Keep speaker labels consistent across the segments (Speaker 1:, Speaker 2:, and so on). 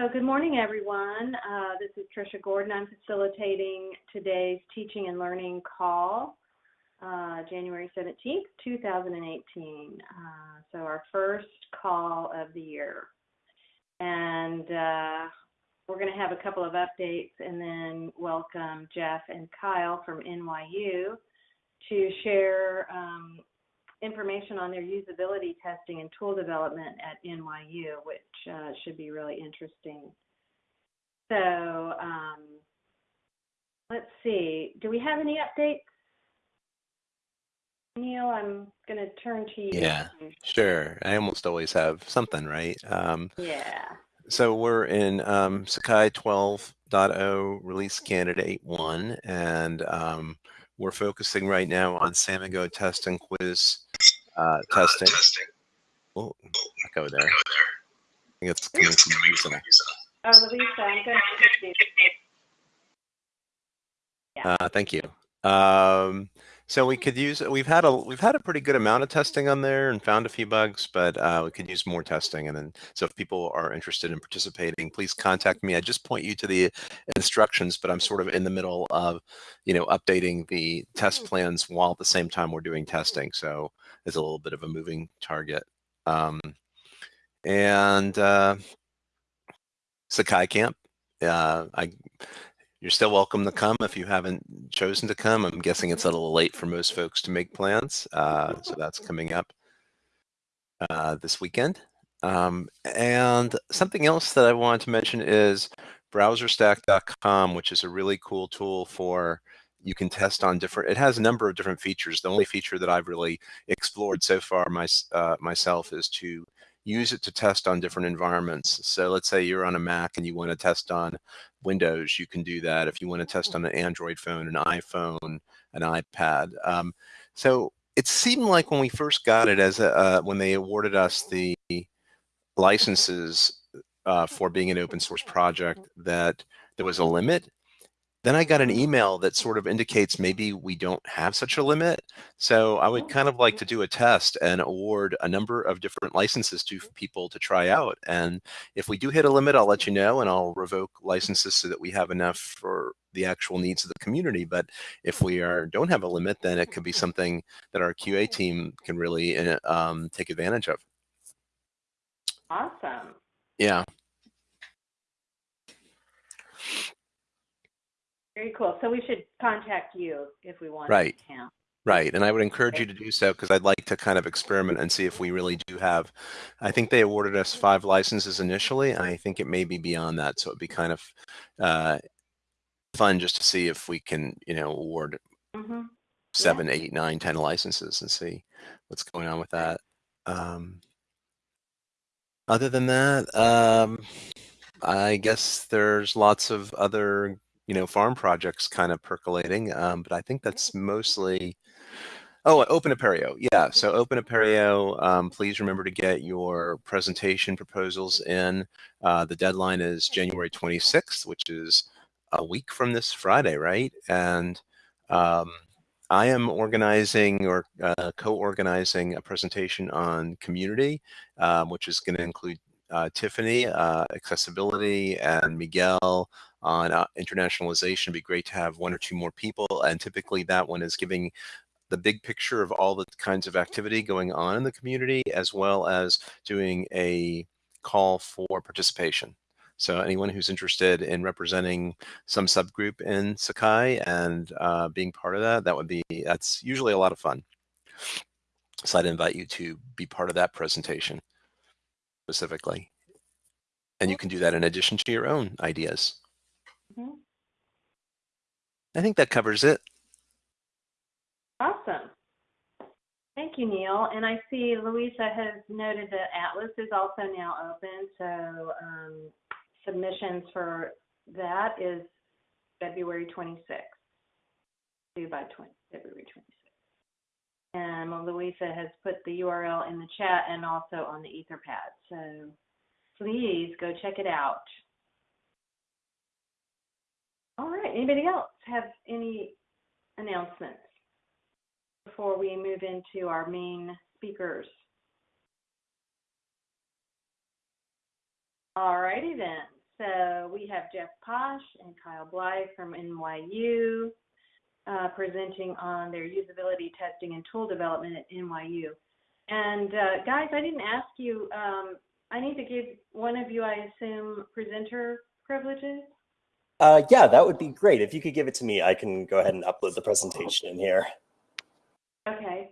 Speaker 1: So good morning, everyone. Uh, this is Tricia Gordon. I'm facilitating today's teaching and learning call, uh, January 17th, 2018. Uh, so our first call of the year. And uh, we're going to have a couple of updates and then welcome Jeff and Kyle from NYU to share um, information on their usability testing and tool development at NYU, which uh, should be really interesting. So um, let's see. Do we have any updates? Neil, I'm going to turn to you.
Speaker 2: Yeah, sure. I almost always have something, right? Um,
Speaker 1: yeah.
Speaker 2: So we're in um, Sakai 12.0 release candidate one, and um, we're focusing right now on Samigo test and quiz uh, testing. Oh, echo there. I think it's coming from Lisa.
Speaker 1: Oh, Lisa, I'm going to
Speaker 2: Yeah. Uh, thank you. Um, so we could use we've had a we've had a pretty good amount of testing on there and found a few bugs, but uh, we could use more testing. And then so if people are interested in participating, please contact me. I just point you to the instructions, but I'm sort of in the middle of you know updating the test plans while at the same time we're doing testing. So it's a little bit of a moving target. Um, and uh, Sakai Camp. Uh, I you're still welcome to come if you haven't chosen to come. I'm guessing it's a little late for most folks to make plans. Uh, so that's coming up uh, this weekend. Um, and something else that I wanted to mention is browserstack.com, which is a really cool tool for you can test on different, it has a number of different features. The only feature that I've really explored so far my, uh, myself is to use it to test on different environments. So let's say you're on a Mac and you want to test on Windows, you can do that. If you want to test on an Android phone, an iPhone, an iPad. Um, so it seemed like when we first got it as a, uh, when they awarded us the licenses uh, for being an open source project that there was a limit then I got an email that sort of indicates maybe we don't have such a limit. So I would kind of like to do a test and award a number of different licenses to people to try out. And if we do hit a limit, I'll let you know and I'll revoke licenses so that we have enough for the actual needs of the community. But if we are don't have a limit, then it could be something that our QA team can really uh, um, take advantage of.
Speaker 1: Awesome.
Speaker 2: Yeah.
Speaker 1: Very cool. So we should contact you if we want
Speaker 2: right.
Speaker 1: to count.
Speaker 2: Right, and I would encourage you to do so because I'd like to kind of experiment and see if we really do have. I think they awarded us five licenses initially, and I think it may be beyond that. So it'd be kind of uh, fun just to see if we can, you know, award
Speaker 1: mm -hmm.
Speaker 2: seven, yeah. eight, nine, ten licenses and see what's going on with that. Um, other than that, um, I guess there's lots of other you know, farm projects kind of percolating. Um, but I think that's mostly, oh, Open Apereo. Yeah, so Open Apereo, um, please remember to get your presentation proposals in. Uh, the deadline is January 26th, which is a week from this Friday, right? And um, I am organizing or uh, co-organizing a presentation on community, um, which is going to include uh, Tiffany, uh, accessibility, and Miguel on uh, internationalization. It'd be great to have one or two more people. And typically that one is giving the big picture of all the kinds of activity going on in the community, as well as doing a call for participation. So anyone who's interested in representing some subgroup in Sakai and uh, being part of that, that would be, that's usually a lot of fun. So I'd invite you to be part of that presentation specifically. And you can do that in addition to your own ideas.
Speaker 1: Mm-hmm.
Speaker 2: I think that covers it.
Speaker 1: Awesome. Thank you, Neil. And I see Louisa has noted that Atlas is also now open, so um, submissions for that is February 26th, due by 20, February 26th. And Louisa has put the URL in the chat and also on the Etherpad, so please go check it out. All right. Anybody else have any announcements before we move into our main speakers? All righty then. So we have Jeff Posh and Kyle Bly from NYU uh, presenting on their usability testing and tool development at NYU. And uh, guys, I didn't ask you, um, I need to give one of you, I assume, presenter privileges?
Speaker 3: Uh, yeah, that would be great. If you could give it to me, I can go ahead and upload the presentation in here.
Speaker 1: Okay.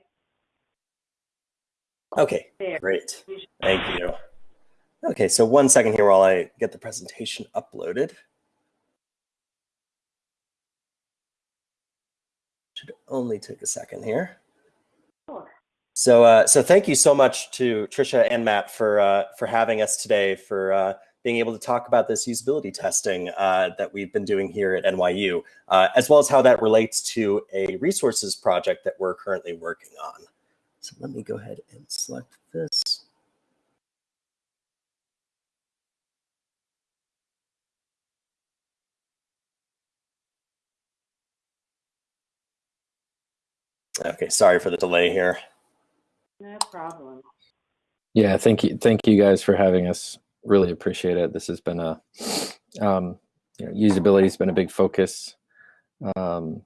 Speaker 3: Okay,
Speaker 1: There.
Speaker 3: great. Thank you. Okay, so one second here while I get the presentation uploaded. Should only take a second here.
Speaker 1: Sure.
Speaker 3: So, uh, so thank you so much to Trisha and Matt for uh, for having us today, for uh, being able to talk about this usability testing uh, that we've been doing here at NYU, uh, as well as how that relates to a resources project that we're currently working on. So let me go ahead and select this. Okay, sorry for the delay here.
Speaker 1: No problem.
Speaker 4: Yeah, thank you, thank you guys for having us. Really appreciate it. This has been a, um, you know, usability has been a big focus um,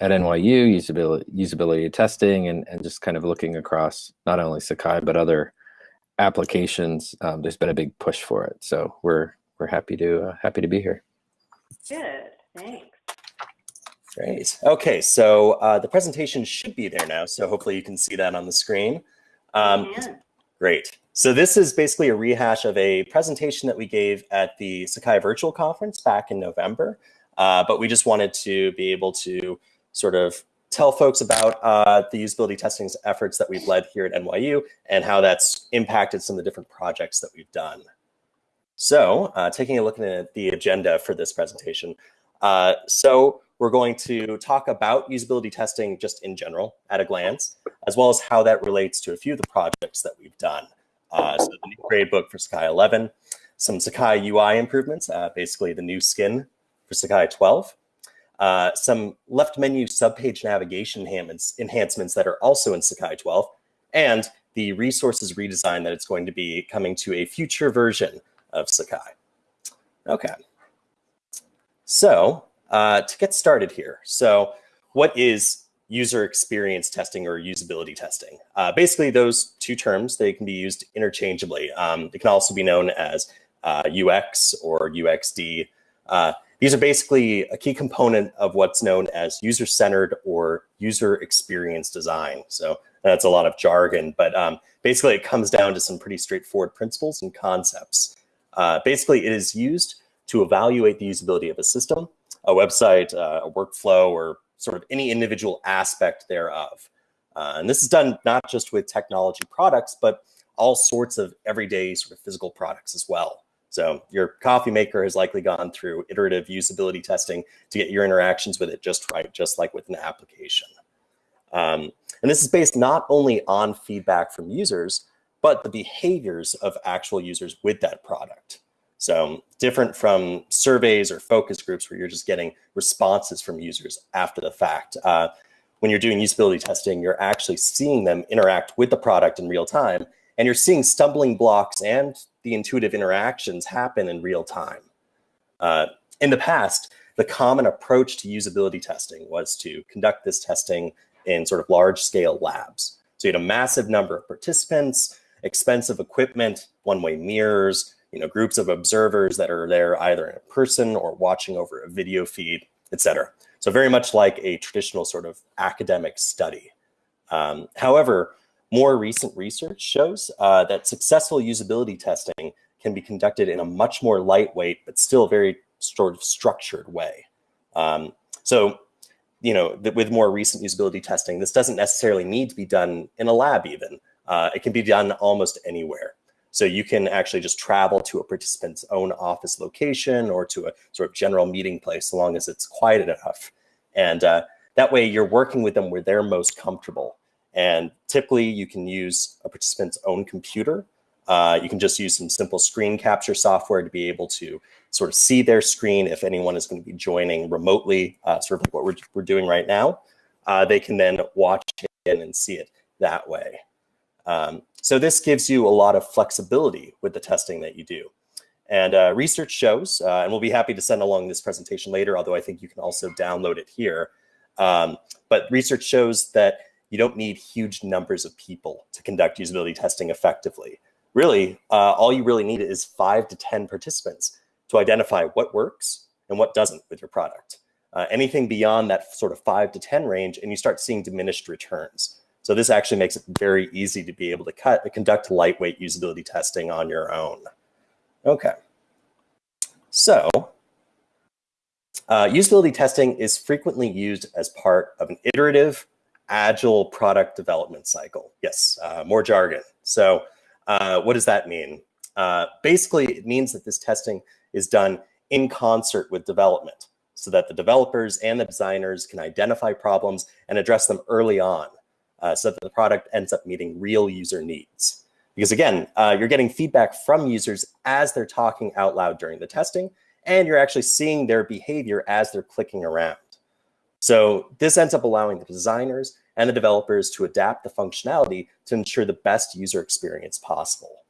Speaker 4: at NYU. Usability, usability testing, and and just kind of looking across not only Sakai but other applications. Um, there's been a big push for it, so we're we're happy to uh, happy to be here.
Speaker 1: Good. Thanks.
Speaker 3: Great. Okay, so uh, the presentation should be there now, so hopefully you can see that on the screen. Um,
Speaker 1: And
Speaker 3: Great. So this is basically a rehash of a presentation that we gave at the Sakai Virtual Conference back in November. Uh, but we just wanted to be able to sort of tell folks about uh, the usability testing efforts that we've led here at NYU and how that's impacted some of the different projects that we've done. So uh, taking a look at the agenda for this presentation. Uh, so we're going to talk about usability testing just in general at a glance, as well as how that relates to a few of the projects that we've done. Uh, so the new gradebook for Sakai 11, some Sakai UI improvements, uh, basically the new skin for Sakai 12, uh, some left menu subpage navigation enhancements, enhancements that are also in Sakai 12, and the resources redesign that it's going to be coming to a future version of Sakai. Okay. So uh, to get started here, so what is user experience testing or usability testing? Uh, basically, those two terms, they can be used interchangeably. Um, they can also be known as uh, UX or UXD. Uh, these are basically a key component of what's known as user-centered or user experience design. So that's a lot of jargon, but um, basically it comes down to some pretty straightforward principles and concepts. Uh, basically, it is used to evaluate the usability of a system, a website, uh, a workflow, or sort of any individual aspect thereof. Uh, and this is done not just with technology products, but all sorts of everyday sort of physical products as well. So your coffee maker has likely gone through iterative usability testing to get your interactions with it just right, just like with an application. Um, and this is based not only on feedback from users, but the behaviors of actual users with that product. So different from surveys or focus groups where you're just getting responses from users after the fact. Uh, when you're doing usability testing, you're actually seeing them interact with the product in real time, and you're seeing stumbling blocks and the intuitive interactions happen in real time. Uh, in the past, the common approach to usability testing was to conduct this testing in sort of large scale labs. So you had a massive number of participants, expensive equipment, one-way mirrors, you know, groups of observers that are there either in person or watching over a video feed, et cetera. So very much like a traditional sort of academic study. Um, however, more recent research shows uh, that successful usability testing can be conducted in a much more lightweight, but still very sort of structured way. Um, so, you know, with more recent usability testing, this doesn't necessarily need to be done in a lab even. Uh, it can be done almost anywhere. So you can actually just travel to a participant's own office location or to a sort of general meeting place, as long as it's quiet enough. And uh, that way you're working with them where they're most comfortable. And typically you can use a participant's own computer. Uh, you can just use some simple screen capture software to be able to sort of see their screen if anyone is going to be joining remotely, uh, sort of like what we're, we're doing right now. Uh, they can then watch it and see it that way. Um, so this gives you a lot of flexibility with the testing that you do. And uh, research shows, uh, and we'll be happy to send along this presentation later, although I think you can also download it here. Um, but research shows that you don't need huge numbers of people to conduct usability testing effectively. Really, uh, all you really need is five to 10 participants to identify what works and what doesn't with your product. Uh, anything beyond that sort of five to 10 range, and you start seeing diminished returns. So this actually makes it very easy to be able to cut, conduct lightweight usability testing on your own. Okay. So uh, usability testing is frequently used as part of an iterative, agile product development cycle. Yes, uh, more jargon. So uh, what does that mean? Uh, basically, it means that this testing is done in concert with development so that the developers and the designers can identify problems and address them early on uh, so that the product ends up meeting real user needs. Because again, uh, you're getting feedback from users as they're talking out loud during the testing, and you're actually seeing their behavior as they're clicking around. So this ends up allowing the designers and the developers to adapt the functionality to ensure the best user experience possible.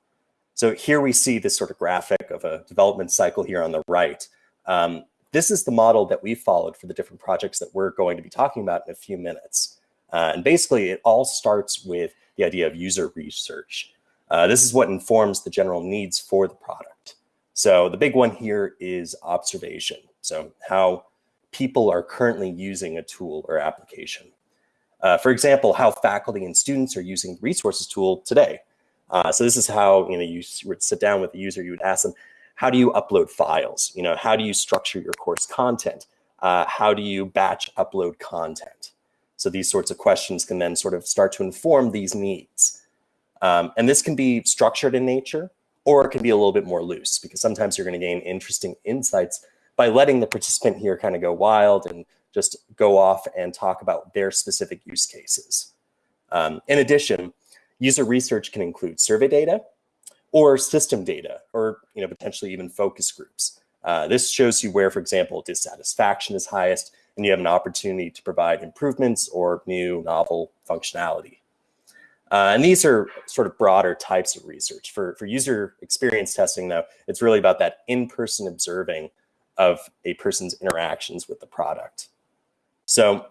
Speaker 3: So here we see this sort of graphic of a development cycle here on the right. Um, this is the model that we followed for the different projects that we're going to be talking about in a few minutes. Uh, and basically, it all starts with the idea of user research. Uh, this is what informs the general needs for the product. So the big one here is observation. So how people are currently using a tool or application. Uh, for example, how faculty and students are using the resources tool today. Uh, so this is how you know you would sit down with the user, you would ask them, how do you upload files? You know, how do you structure your course content? Uh, how do you batch upload content? So these sorts of questions can then sort of start to inform these needs. Um, and this can be structured in nature, or it can be a little bit more loose because sometimes you're going to gain interesting insights by letting the participant here kind of go wild and just go off and talk about their specific use cases. Um, in addition, user research can include survey data, or system data, or you know potentially even focus groups. Uh, this shows you where, for example, dissatisfaction is highest, and you have an opportunity to provide improvements or new novel functionality. Uh, and these are sort of broader types of research. For, for user experience testing, though, it's really about that in-person observing of a person's interactions with the product. So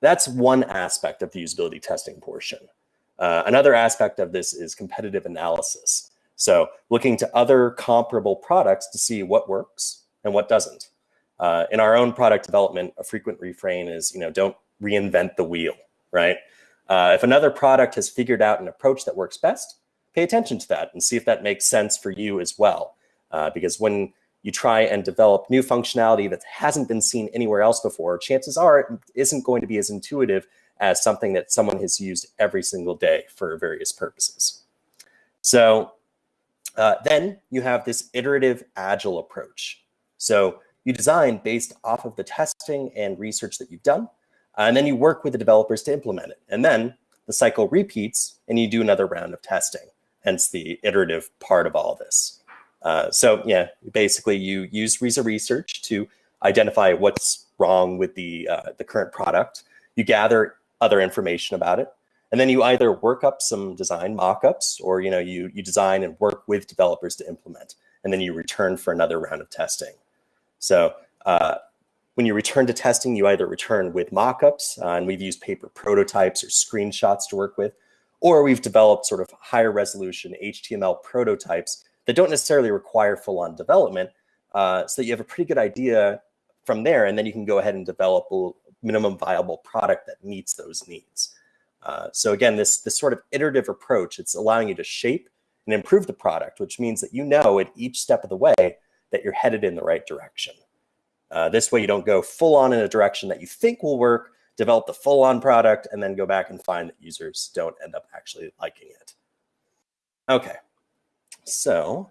Speaker 3: that's one aspect of the usability testing portion. Uh, another aspect of this is competitive analysis. So looking to other comparable products to see what works and what doesn't. Uh, in our own product development, a frequent refrain is, you know, don't reinvent the wheel, right? Uh, if another product has figured out an approach that works best, pay attention to that and see if that makes sense for you as well. Uh, because when you try and develop new functionality that hasn't been seen anywhere else before, chances are it isn't going to be as intuitive as something that someone has used every single day for various purposes. So uh, then you have this iterative agile approach. So you design based off of the testing and research that you've done, uh, and then you work with the developers to implement it. And then the cycle repeats and you do another round of testing, hence the iterative part of all this. Uh, so yeah, basically you use user research to identify what's wrong with the, uh, the current product. You gather other information about it. And then you either work up some design mock-ups or you know you you design and work with developers to implement, and then you return for another round of testing. So uh, when you return to testing, you either return with mock-ups, uh, and we've used paper prototypes or screenshots to work with, or we've developed sort of higher resolution HTML prototypes that don't necessarily require full-on development, uh, so that you have a pretty good idea from there, and then you can go ahead and develop a minimum viable product that meets those needs. Uh, so again, this, this sort of iterative approach, it's allowing you to shape and improve the product, which means that you know at each step of the way that you're headed in the right direction. Uh, this way you don't go full on in a direction that you think will work, develop the full on product, and then go back and find that users don't end up actually liking it. Okay, so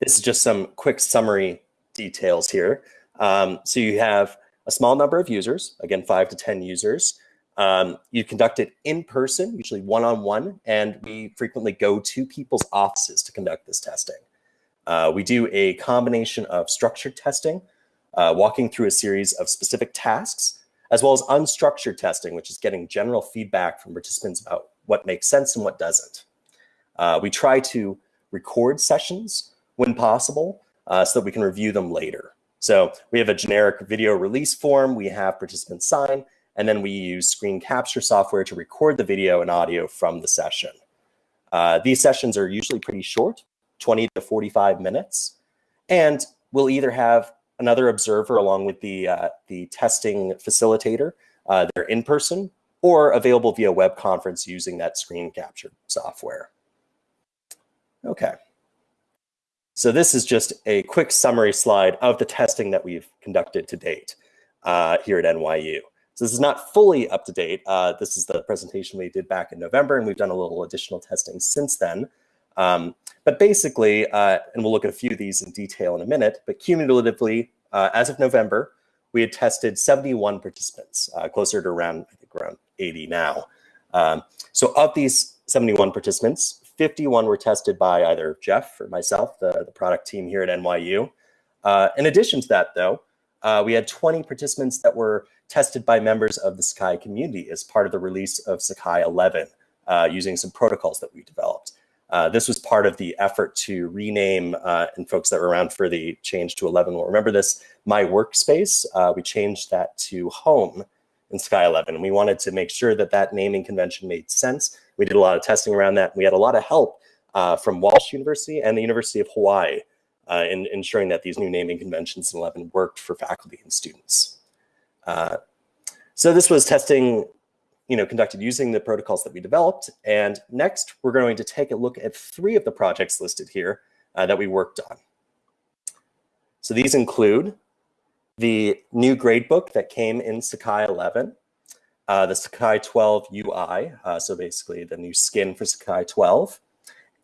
Speaker 3: this is just some quick summary details here. Um, so you have a small number of users, again, five to 10 users. Um, you conduct it in person, usually one-on-one, -on -one, and we frequently go to people's offices to conduct this testing. Uh, we do a combination of structured testing, uh, walking through a series of specific tasks, as well as unstructured testing, which is getting general feedback from participants about what makes sense and what doesn't. Uh, we try to record sessions when possible uh, so that we can review them later. So we have a generic video release form, we have participants sign, and then we use screen capture software to record the video and audio from the session. Uh, these sessions are usually pretty short, 20 to 45 minutes, and we'll either have another observer along with the, uh, the testing facilitator. Uh, they're in person or available via web conference using that screen capture software. Okay. So this is just a quick summary slide of the testing that we've conducted to date uh, here at NYU. So this is not fully up to date. Uh, this is the presentation we did back in November, and we've done a little additional testing since then. Um, but basically, uh, and we'll look at a few of these in detail in a minute, but cumulatively, uh, as of November, we had tested 71 participants, uh, closer to around, I think around 80 now. Um, so of these 71 participants, 51 were tested by either Jeff or myself, the, the product team here at NYU. Uh, in addition to that, though, uh, we had 20 participants that were tested by members of the Sakai community as part of the release of Sakai 11 uh, using some protocols that we developed. Uh, this was part of the effort to rename, uh, and folks that were around for the change to 11 will remember this, My Workspace. Uh, we changed that to Home in Sakai 11. And we wanted to make sure that that naming convention made sense. We did a lot of testing around that. We had a lot of help uh, from Walsh University and the University of Hawaii uh, in ensuring that these new naming conventions in 11 worked for faculty and students. So this was testing you know, conducted using the protocols that we developed. And next, we're going to take a look at three of the projects listed here uh, that we worked on. So these include the new gradebook that came in Sakai 11, uh, the Sakai 12 UI, uh, so basically the new skin for Sakai 12,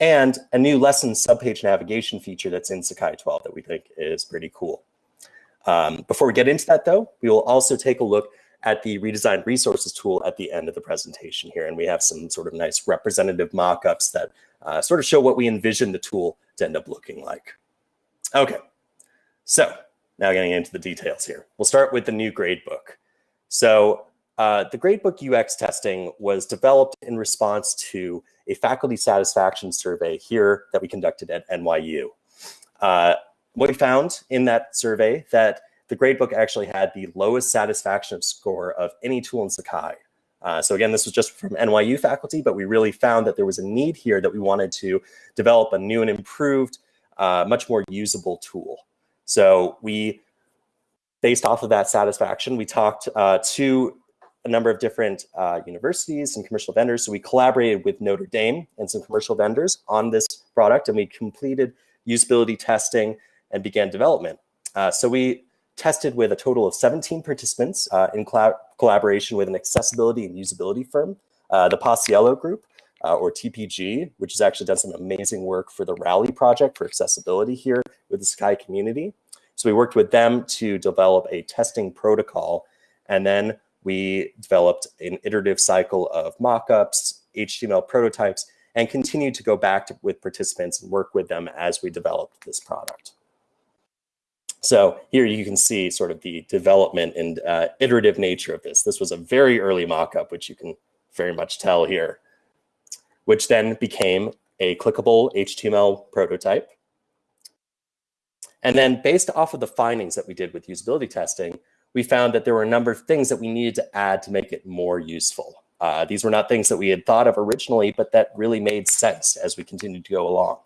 Speaker 3: and a new lesson subpage navigation feature that's in Sakai 12 that we think is pretty cool. Um, before we get into that though, we will also take a look at the redesigned resources tool at the end of the presentation here. And we have some sort of nice representative mock-ups that uh, sort of show what we envision the tool to end up looking like. Okay, so now getting into the details here. We'll start with the new gradebook. So uh, the gradebook UX testing was developed in response to a faculty satisfaction survey here that we conducted at NYU. Uh, what we found in that survey that the gradebook actually had the lowest satisfaction score of any tool in Sakai. Uh, so again, this was just from NYU faculty, but we really found that there was a need here that we wanted to develop a new and improved, uh, much more usable tool. So we, based off of that satisfaction, we talked uh, to a number of different uh, universities and commercial vendors. So we collaborated with Notre Dame and some commercial vendors on this product, and we completed usability testing and began development. Uh, so we tested with a total of 17 participants uh, in collaboration with an accessibility and usability firm, uh, the Paciello Group, uh, or TPG, which has actually done some amazing work for the Rally project for accessibility here with the Sakai community. So we worked with them to develop a testing protocol, and then we developed an iterative cycle of mockups, HTML prototypes, and continued to go back to, with participants and work with them as we developed this product. So here you can see sort of the development and uh, iterative nature of this. This was a very early mock-up, which you can very much tell here, which then became a clickable HTML prototype. And then based off of the findings that we did with usability testing, we found that there were a number of things that we needed to add to make it more useful. Uh, these were not things that we had thought of originally, but that really made sense as we continued to go along.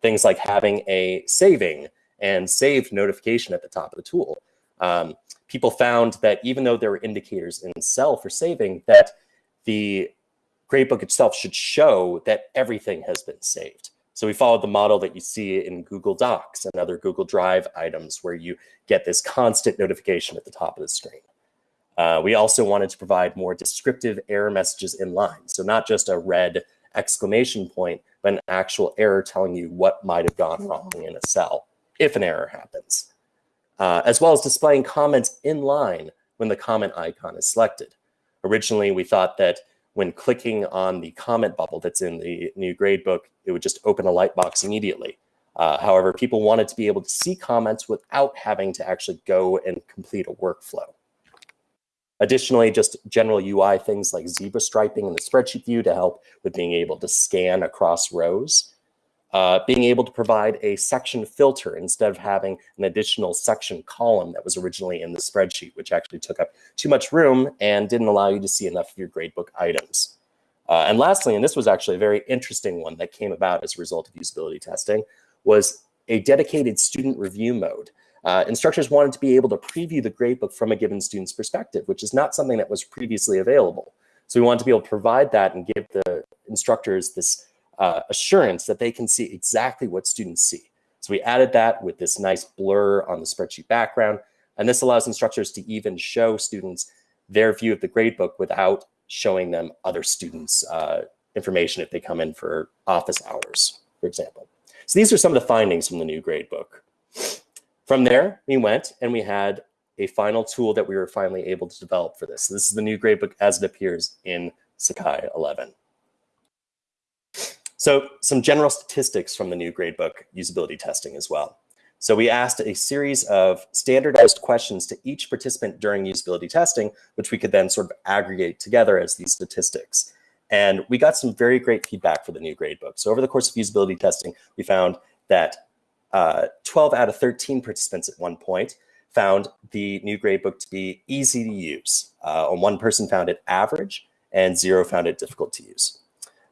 Speaker 3: Things like having a saving and saved notification at the top of the tool. Um, people found that even though there were indicators in cell for saving, that the gradebook itself should show that everything has been saved. So we followed the model that you see in Google Docs and other Google Drive items where you get this constant notification at the top of the screen. Uh, we also wanted to provide more descriptive error messages in line. So not just a red exclamation point, but an actual error telling you what might have gone wrong in a cell if an error happens, uh, as well as displaying comments in line when the comment icon is selected. Originally, we thought that when clicking on the comment bubble that's in the new gradebook, it would just open a light box immediately. Uh, however, people wanted to be able to see comments without having to actually go and complete a workflow. Additionally, just general UI things like zebra striping in the spreadsheet view to help with being able to scan across rows uh, being able to provide a section filter instead of having an additional section column that was originally in the spreadsheet, which actually took up too much room and didn't allow you to see enough of your gradebook items. Uh, and lastly, and this was actually a very interesting one that came about as a result of usability testing, was a dedicated student review mode. Uh, instructors wanted to be able to preview the gradebook from a given student's perspective, which is not something that was previously available. So we wanted to be able to provide that and give the instructors this uh, assurance that they can see exactly what students see. So we added that with this nice blur on the spreadsheet background. And this allows instructors to even show students their view of the gradebook without showing them other students' uh, information if they come in for office hours, for example. So these are some of the findings from the new gradebook. From there, we went and we had a final tool that we were finally able to develop for this. So this is the new gradebook as it appears in Sakai 11. So some general statistics from the new gradebook usability testing as well. So we asked a series of standardized questions to each participant during usability testing, which we could then sort of aggregate together as these statistics. And we got some very great feedback for the new gradebook. So over the course of usability testing, we found that uh, 12 out of 13 participants at one point found the new gradebook to be easy to use. Uh, one person found it average and zero found it difficult to use.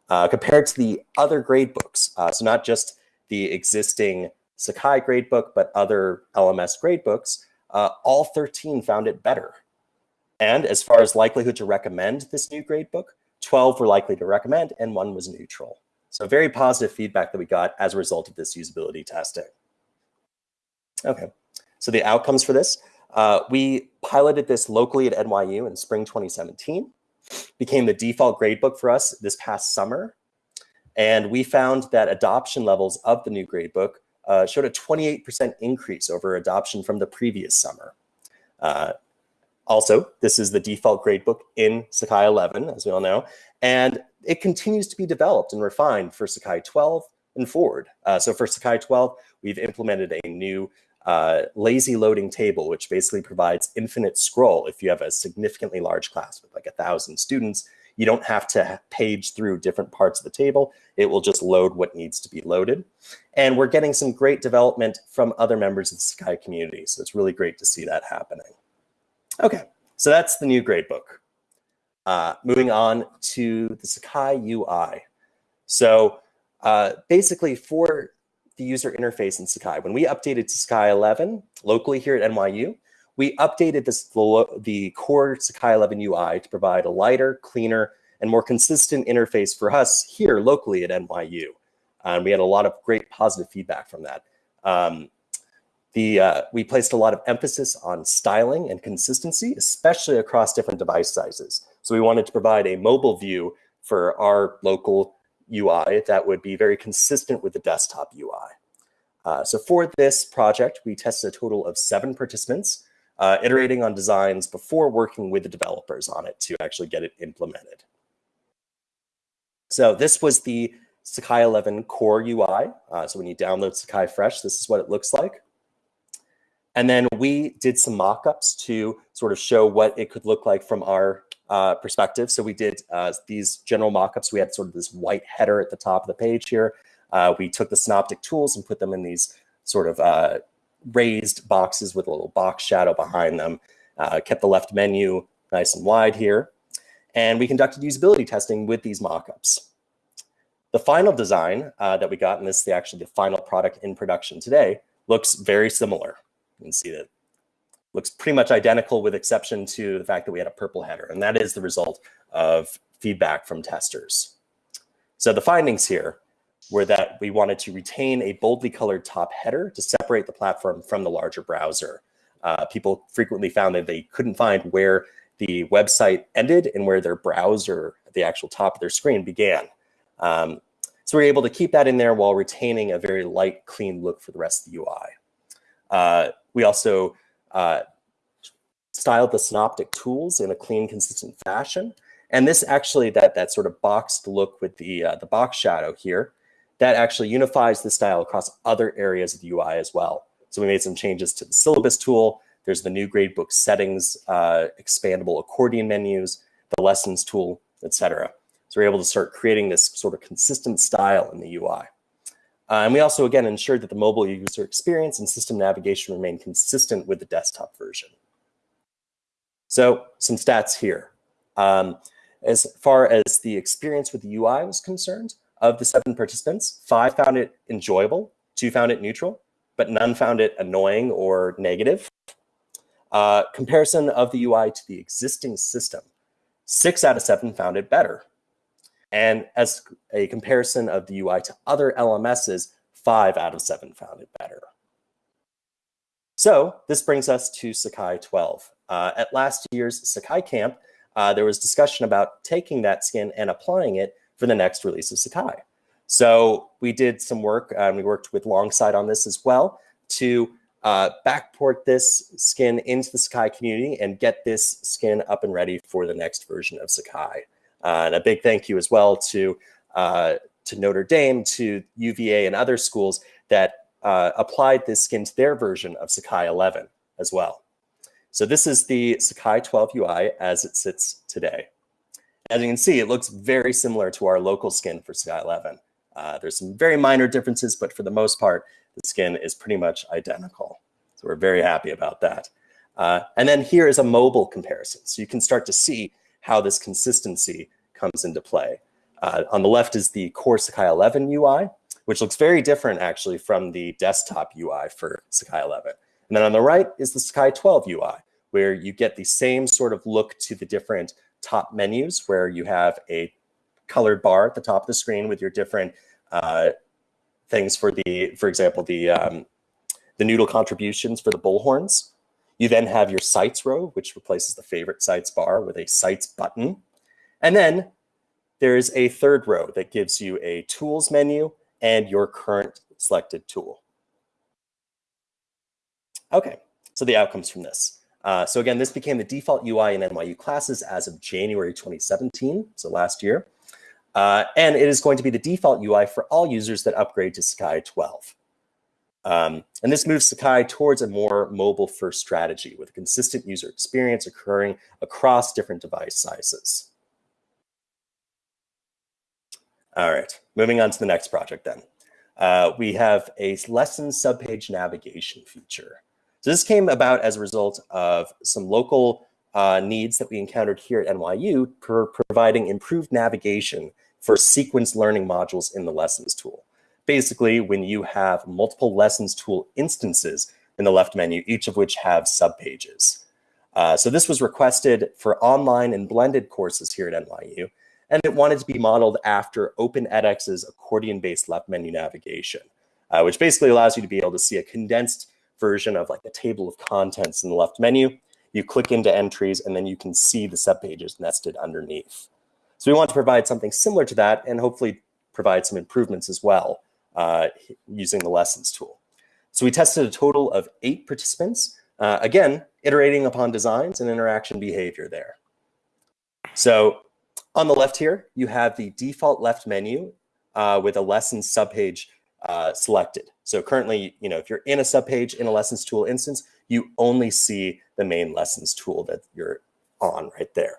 Speaker 3: Uh, compared to the other gradebooks. Uh, so not just the existing Sakai gradebook, but other LMS gradebooks, uh, all 13 found it better. And as far as likelihood to recommend this new gradebook, 12 were likely to recommend and one was neutral. So very positive feedback that we got as a result of this usability testing. Okay, so the outcomes for this, uh, we piloted this locally at NYU in spring 2017 became the default gradebook for us this past summer. And we found that adoption levels of the new gradebook uh, showed a 28% increase over adoption from the previous summer. Uh, also, this is the default gradebook in Sakai 11, as we all know, and it continues to be developed and refined for Sakai 12 and forward. Uh, so for Sakai 12, we've implemented a new uh, lazy loading table, which basically provides infinite scroll. If you have a significantly large class with like a thousand students, you don't have to page through different parts of the table. It will just load what needs to be loaded. And we're getting some great development from other members of the Sakai community. So it's really great to see that happening. Okay, so that's the new gradebook. Uh, moving on to the Sakai UI. So uh, basically for the user interface in Sakai. When we updated to Sakai 11 locally here at NYU, we updated this, the core Sakai 11 UI to provide a lighter, cleaner, and more consistent interface for us here locally at NYU. And we had a lot of great positive feedback from that. Um, the, uh, we placed a lot of emphasis on styling and consistency, especially across different device sizes. So we wanted to provide a mobile view for our local UI that would be very consistent with the desktop UI. Uh, so for this project, we tested a total of seven participants, uh, iterating on designs before working with the developers on it to actually get it implemented. So this was the Sakai 11 core UI. Uh, so when you download Sakai Fresh, this is what it looks like. And then we did some mock-ups to sort of show what it could look like from our uh, perspective. So we did uh, these general mockups. We had sort of this white header at the top of the page here. Uh, we took the synoptic tools and put them in these sort of uh, raised boxes with a little box shadow behind them. Uh, kept the left menu nice and wide here. And we conducted usability testing with these mockups. The final design uh, that we got, and this is the, actually the final product in production today, looks very similar. You can see that looks pretty much identical with exception to the fact that we had a purple header. And that is the result of feedback from testers. So the findings here were that we wanted to retain a boldly colored top header to separate the platform from the larger browser. Uh, people frequently found that they couldn't find where the website ended and where their browser, at the actual top of their screen began. Um, so we are able to keep that in there while retaining a very light, clean look for the rest of the UI. Uh, we also uh, styled the synoptic tools in a clean, consistent fashion. And this actually, that, that sort of boxed look with the, uh, the box shadow here, that actually unifies the style across other areas of the UI as well. So we made some changes to the syllabus tool. There's the new gradebook settings, uh, expandable accordion menus, the lessons tool, etc. So we're able to start creating this sort of consistent style in the UI. Uh, and we also, again, ensured that the mobile user experience and system navigation remain consistent with the desktop version. So some stats here. Um, as far as the experience with the UI was concerned, of the seven participants, five found it enjoyable, two found it neutral, but none found it annoying or negative. Uh, comparison of the UI to the existing system, six out of seven found it better. And as a comparison of the UI to other LMSs, five out of seven found it better. So this brings us to Sakai 12. Uh, at last year's Sakai Camp, uh, there was discussion about taking that skin and applying it for the next release of Sakai. So we did some work, and we worked with Longsight on this as well to uh, backport this skin into the Sakai community and get this skin up and ready for the next version of Sakai. Uh, and a big thank you as well to uh, to Notre Dame, to UVA, and other schools that uh, applied this skin to their version of Sakai 11 as well. So this is the Sakai 12 UI as it sits today. As you can see, it looks very similar to our local skin for Sakai 11. Uh, there's some very minor differences, but for the most part, the skin is pretty much identical. So we're very happy about that. Uh, and then here is a mobile comparison. So you can start to see how this consistency comes into play. Uh, on the left is the core Sakai 11 UI, which looks very different actually from the desktop UI for Sakai 11. And then on the right is the Sakai 12 UI, where you get the same sort of look to the different top menus where you have a colored bar at the top of the screen with your different uh, things for the, for example, the, um, the noodle contributions for the bullhorns. You then have your sites row, which replaces the favorite sites bar with a sites button. And then there is a third row that gives you a tools menu and your current selected tool. Okay, so the outcomes from this. Uh, so again, this became the default UI in NYU classes as of January 2017, so last year. Uh, and it is going to be the default UI for all users that upgrade to Sakai 12. Um, and this moves Sakai towards a more mobile-first strategy with a consistent user experience occurring across different device sizes. All right, moving on to the next project then. Uh, we have a lesson subpage navigation feature. So this came about as a result of some local uh, needs that we encountered here at NYU for providing improved navigation for sequence learning modules in the lessons tool. Basically, when you have multiple lessons tool instances in the left menu, each of which have subpages. Uh, so this was requested for online and blended courses here at NYU, and it wanted to be modeled after OpenEdX's accordion-based left menu navigation, uh, which basically allows you to be able to see a condensed version of like a table of contents in the left menu. You click into entries and then you can see the subpages nested underneath. So we want to provide something similar to that and hopefully provide some improvements as well uh, using the lessons tool. So we tested a total of eight participants, uh, again, iterating upon designs and interaction behavior there. So on the left here, you have the default left menu uh, with a lesson subpage uh, selected. So currently, you know, if you're in a subpage in a lessons tool instance, you only see the main lessons tool that you're on right there.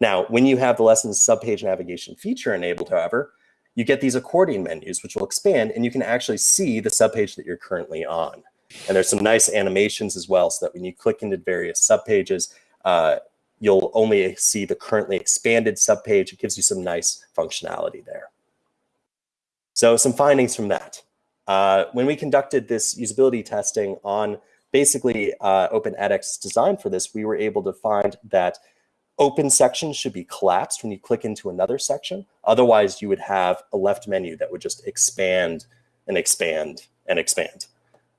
Speaker 3: Now, when you have the lessons subpage navigation feature enabled, however, you get these accordion menus, which will expand and you can actually see the subpage that you're currently on. And there's some nice animations as well, so that when you click into various subpages, uh, you'll only see the currently expanded subpage. It gives you some nice functionality there. So some findings from that. Uh, when we conducted this usability testing on basically uh, OpenEdX design for this, we were able to find that open sections should be collapsed when you click into another section. Otherwise, you would have a left menu that would just expand and expand and expand.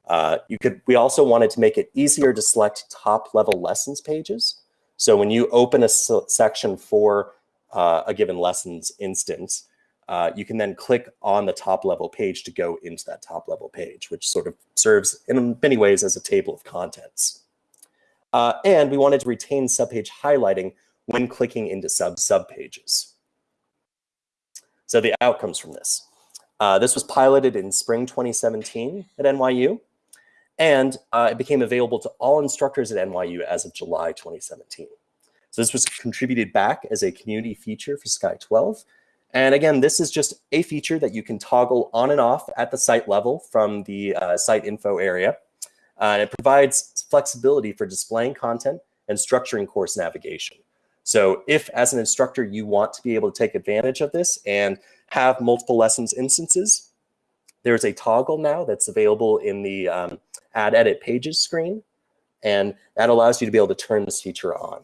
Speaker 3: Uh, you could. We also wanted to make it easier to select top level lessons pages. So when you open a section for uh, a given lessons instance, uh, you can then click on the top level page to go into that top level page, which sort of serves in many ways as a table of contents. Uh, and we wanted to retain subpage highlighting when clicking into sub subpages. So the outcomes from this. Uh, this was piloted in spring 2017 at NYU, and uh, it became available to all instructors at NYU as of July 2017. So this was contributed back as a community feature for Sakai 12, And again, this is just a feature that you can toggle on and off at the site level from the uh, site info area. Uh, and it provides flexibility for displaying content and structuring course navigation. So if as an instructor, you want to be able to take advantage of this and have multiple lessons instances, there's a toggle now that's available in the um, add edit pages screen. And that allows you to be able to turn this feature on.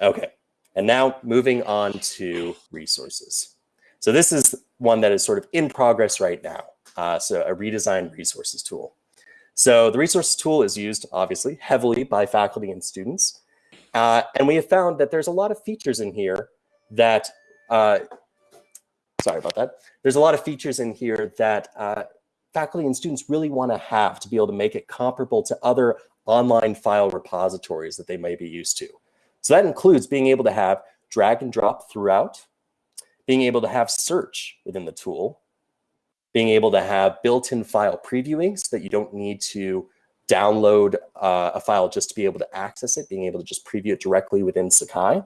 Speaker 3: Okay, and now moving on to resources. So this is one that is sort of in progress right now. Uh, so a redesigned resources tool. So the resource tool is used obviously heavily by faculty and students. Uh, and we have found that there's a lot of features in here that, uh, sorry about that. There's a lot of features in here that uh, faculty and students really want to have to be able to make it comparable to other online file repositories that they may be used to. So that includes being able to have drag and drop throughout, being able to have search within the tool, being able to have built-in file previewing so that you don't need to download uh, a file just to be able to access it, being able to just preview it directly within Sakai,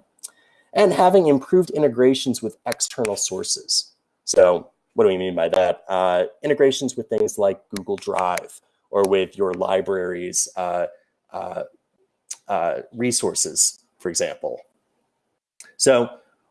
Speaker 3: and having improved integrations with external sources. So what do we mean by that? Uh, integrations with things like Google Drive or with your library's uh, uh, uh resources for example. So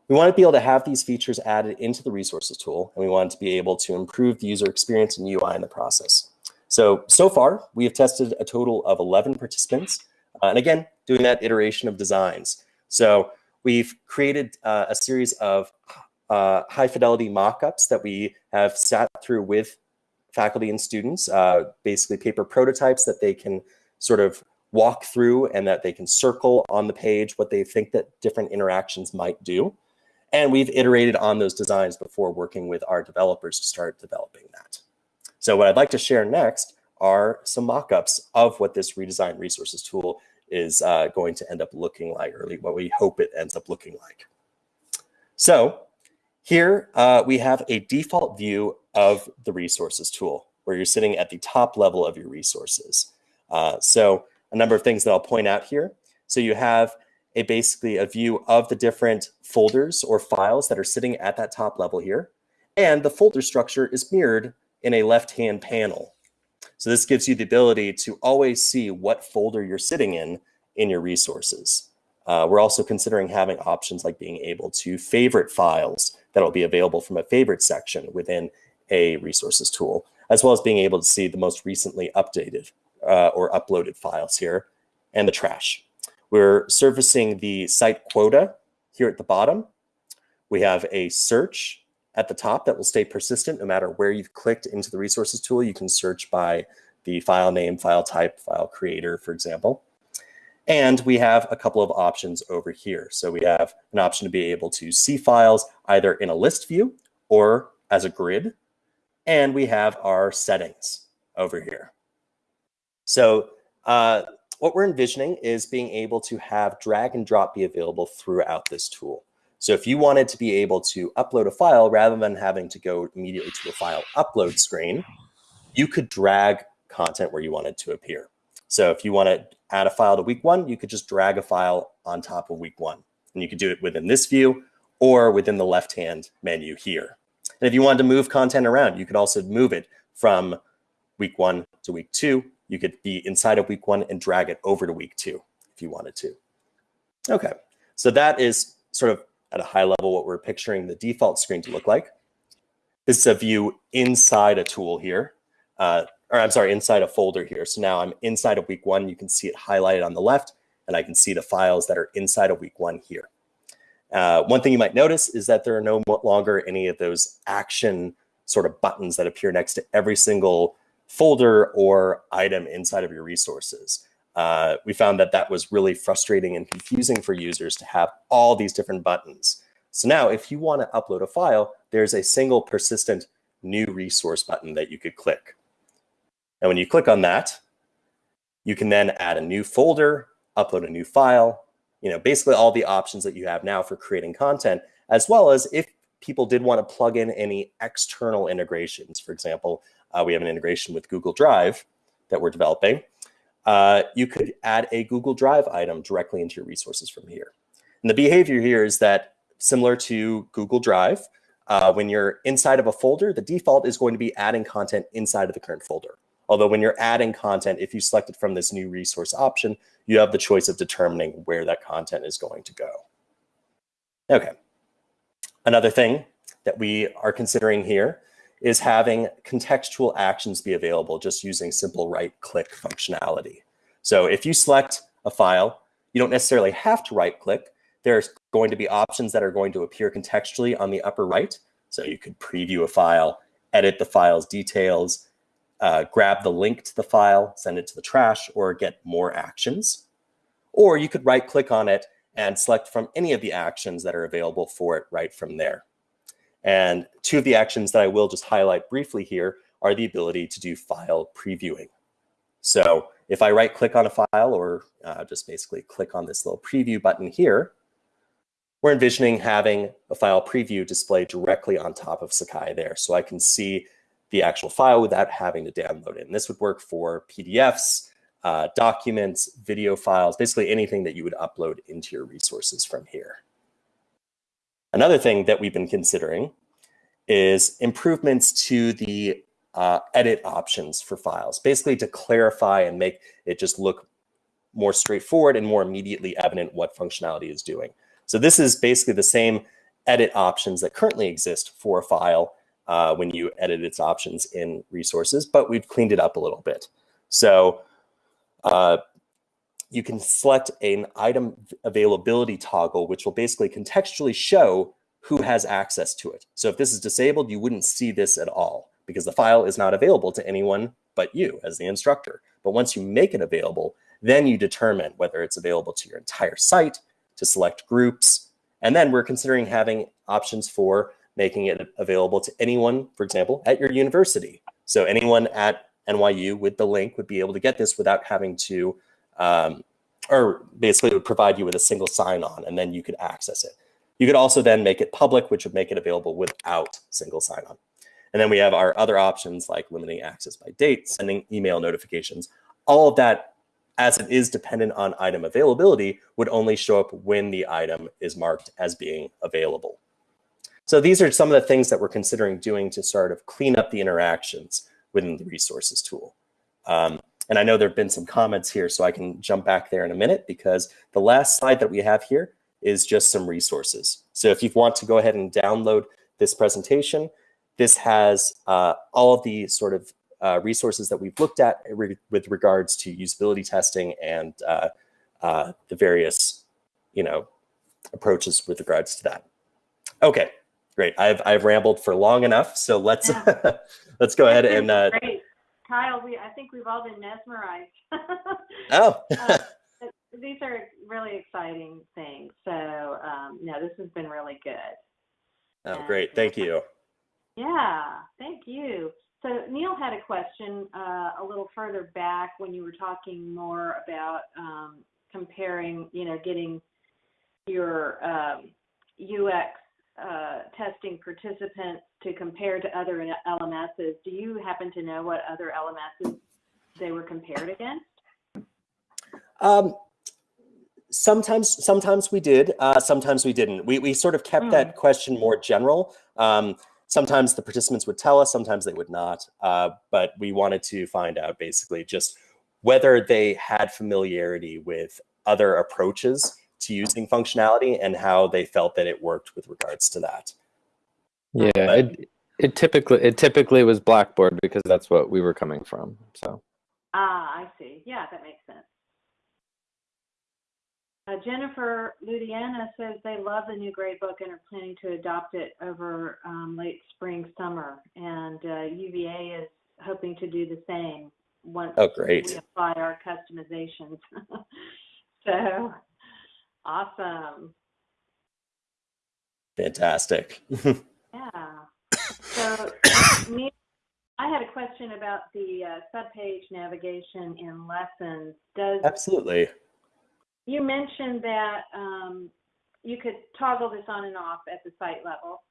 Speaker 3: we want to be able to have these features added into the resources tool, and we want to be able to improve the user experience and UI in the process. So, so far, we have tested a total of 11 participants. Uh, and again, doing that iteration of designs. So we've created uh, a series of uh, high fidelity mockups that we have sat through with faculty and students, uh, basically paper prototypes that they can sort of walk through and that they can circle on the page what they think that different interactions might do. And we've iterated on those designs before working with our developers to start developing that. So what I'd like to share next are some mock-ups of what this redesigned resources tool is uh, going to end up looking like, or what we hope it ends up looking like. So here uh, we have a default view of the resources tool where you're sitting at the top level of your resources. Uh, so a number of things that I'll point out here. So you have a basically a view of the different folders or files that are sitting at that top level here. And the folder structure is mirrored in a left-hand panel. So this gives you the ability to always see what folder you're sitting in in your resources. Uh, we're also considering having options like being able to favorite files that will be available from a favorite section within a resources tool, as well as being able to see the most recently updated uh, or uploaded files here, and the trash. We're servicing the site quota here at the bottom. We have a search at the top that will stay persistent no matter where you've clicked into the resources tool. You can search by the file name, file type, file creator, for example. And we have a couple of options over here. So we have an option to be able to see files either in a list view or as a grid. And we have our settings over here. So uh, what we're envisioning is being able to have drag and drop be available throughout this tool. So if you wanted to be able to upload a file rather than having to go immediately to a file upload screen, you could drag content where you want it to appear. So if you want to add a file to week one, you could just drag a file on top of week one. And you could do it within this view or within the left-hand menu here. And if you wanted to move content around, you could also move it from week one to week two you could be inside of week one and drag it over to week two if you wanted to. Okay, so that is sort of at a high level what we're picturing the default screen to look like. This is a view inside a tool here, uh, or I'm sorry, inside a folder here. So now I'm inside of week one. You can see it highlighted on the left, and I can see the files that are inside of week one here. Uh, one thing you might notice is that there are no longer any of those action sort of buttons that appear next to every single folder or item inside of your resources. Uh, we found that that was really frustrating and confusing for users to have all these different buttons. So now if you want to upload a file, there's a single persistent new resource button that you could click. And when you click on that, you can then add a new folder, upload a new file, you know, basically all the options that you have now for creating content, as well as if people did want to plug in any external integrations. For example, uh, we have an integration with Google Drive that we're developing. Uh, you could add a Google Drive item directly into your resources from here. And the behavior here is that similar to Google Drive. Uh, when you're inside of a folder, the default is going to be adding content inside of the current folder. Although when you're adding content, if you select it from this new resource option, you have the choice of determining where that content is going to go. Okay. Another thing that we are considering here is having contextual actions be available just using simple right click functionality. So if you select a file, you don't necessarily have to right click. There's going to be options that are going to appear contextually on the upper right. So you could preview a file, edit the file's details, uh, grab the link to the file, send it to the trash, or get more actions. Or you could right click on it and select from any of the actions that are available for it right from there. And two of the actions that I will just highlight briefly here are the ability to do file previewing. So if I right click on a file or uh, just basically click on this little preview button here, we're envisioning having a file preview display directly on top of Sakai there. So I can see the actual file without having to download it. And this would work for PDFs, uh, documents, video files, basically anything that you would upload into your resources from here. Another thing that we've been considering is improvements to the uh, edit options for files, basically to clarify and make it just look more straightforward and more immediately evident what functionality is doing. So this is basically the same edit options that currently exist for a file uh, when you edit its options in resources, but we've cleaned it up a little bit. So uh, you can select an item availability toggle, which will basically contextually show who has access to it. So if this is disabled, you wouldn't see this at all because the file is not available to anyone but you as the instructor. But once you make it available, then you determine whether it's available to your entire site, to select groups, and then we're considering having options for making it available to anyone, for example, at your university. So anyone at NYU with the link would be able to get this without having to, um, or basically it would provide you with a single sign-on and then you could access it. You could also then make it public, which would make it available without single sign-on. And then we have our other options like limiting access by date, sending email notifications. All of that, as it is dependent on item availability, would only show up when the item is marked as being available. So these are some of the things that we're considering doing to sort of clean up the interactions within the resources tool. Um, and I know there have been some comments here, so I can jump back there in a minute because the last slide that we have here is just some resources. So if you want to go ahead and download this presentation, this has uh, all of the sort of uh, resources that we've looked at re with regards to usability testing and uh, uh the various, you know, approaches with regards to that. Okay, Great. I've I've rambled for long enough, so let's yeah. let's go ahead and.
Speaker 1: Kyle. We I think we've all been mesmerized.
Speaker 3: oh.
Speaker 1: uh, these are really exciting things. So um, no, this has been really good.
Speaker 3: Oh, and, great! Thank you.
Speaker 1: Yeah, thank you. So Neil had a question uh, a little further back when you were talking more about um, comparing, you know, getting your um, UX uh, testing participants to compare to other LMSs. Do you happen to know what other LMSs they were compared against?
Speaker 3: Um, sometimes, sometimes we did. Uh, sometimes we didn't. We we sort of kept mm. that question more general. Um, sometimes the participants would tell us. Sometimes they would not. Uh, but we wanted to find out basically just whether they had familiarity with other approaches to using functionality and how they felt that it worked with regards to that.
Speaker 4: Yeah, but, it, it typically it typically was Blackboard because that's what we were coming from. So.
Speaker 1: Ah, I see. Yeah, that makes sense. Uh, Jennifer Ludiana says they love the new gradebook and are planning to adopt it over um, late spring, summer. And uh, UVA is hoping to do the same once
Speaker 3: oh, great.
Speaker 1: we apply our customizations. so Awesome.
Speaker 3: Fantastic.
Speaker 1: yeah. So, me, I had a question about the uh, subpage navigation in lessons. Does
Speaker 3: absolutely?
Speaker 1: You mentioned that um, you could toggle this on and off at the site level,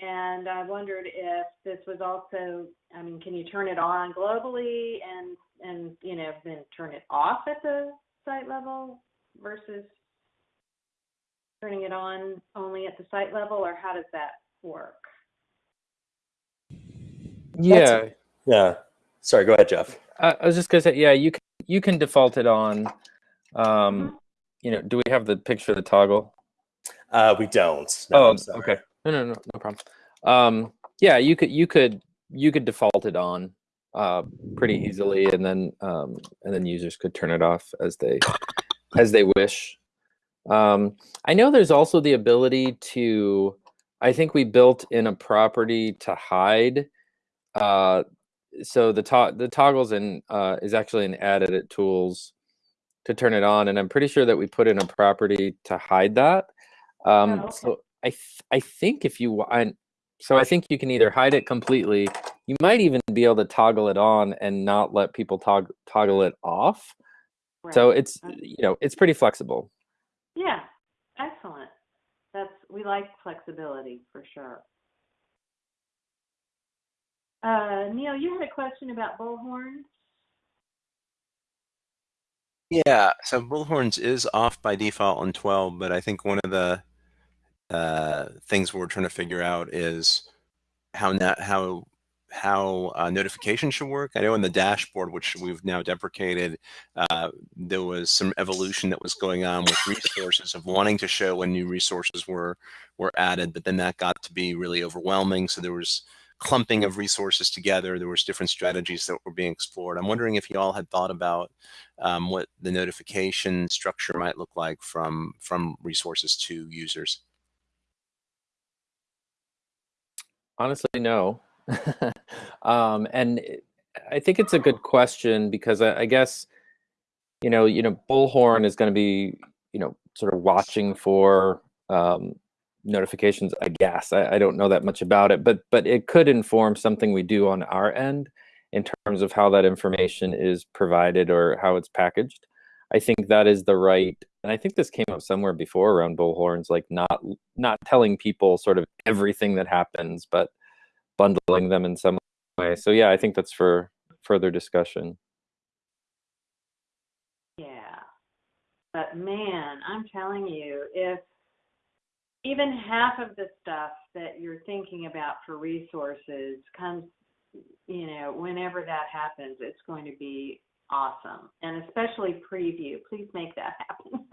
Speaker 1: and I wondered if this was also. I mean, can you turn it on globally and and you know then turn it off at the site level versus turning it on only at the site level, or how does that work?
Speaker 4: Yeah,
Speaker 3: Yeah. Sorry, go ahead, Jeff.
Speaker 4: I, I was just gonna say, yeah, you can you can default it on. Um, you know, do we have the picture of the toggle?
Speaker 3: Uh, we don't. No,
Speaker 4: oh, okay. No, no, no, no problem. Um, yeah, you could you could you could default it on uh, pretty easily, and then um, and then users could turn it off as they as they wish. Um, I know there's also the ability to. I think we built in a property to hide. Uh, so the to- the toggles in uh, is actually an add edit tools to turn it on, and I'm pretty sure that we put in a property to hide that. Um,
Speaker 1: Oh, okay.
Speaker 4: So I th- I think if you want, so I think you can either hide it completely. You might even be able to toggle it on and not let people tog- toggle it off. So
Speaker 1: Right.
Speaker 4: it's you know it's pretty flexible.
Speaker 1: Yeah, excellent. That's we like flexibility for sure. Uh, Neil, you had a question about bullhorns.
Speaker 2: Yeah, so Bullhorns is off by default on 12, but I think one of the uh, things we're trying to figure out is how na- how how uh, notification should work. I know in the dashboard, which we've now deprecated, uh, there was some evolution that was going on with resources of wanting to show when new resources were were added, but then that got to be really overwhelming. So there was clumping of resources together. There was different strategies that were being explored. I'm wondering if you all had thought about um, what the notification structure might look like from from resources to users.
Speaker 4: Honestly, no. um, and I think it's a good question because I, I guess you know you know Bullhorn is going to be you know sort of watching for um, notifications. I guess I, I don't know that much about it, but but it could inform something we do on our end in terms of how that information is provided or how it's packaged. I think that is the right, and I think this came up somewhere before around bullhorns, like not not telling people sort of everything that happens, but bundling them in some way. So yeah, I think that's for further discussion.
Speaker 1: Yeah. But man, I'm telling you, if even half of the stuff that you're thinking about for resources comes, you know, whenever that happens, it's going to be awesome. And especially preview. Please make that happen.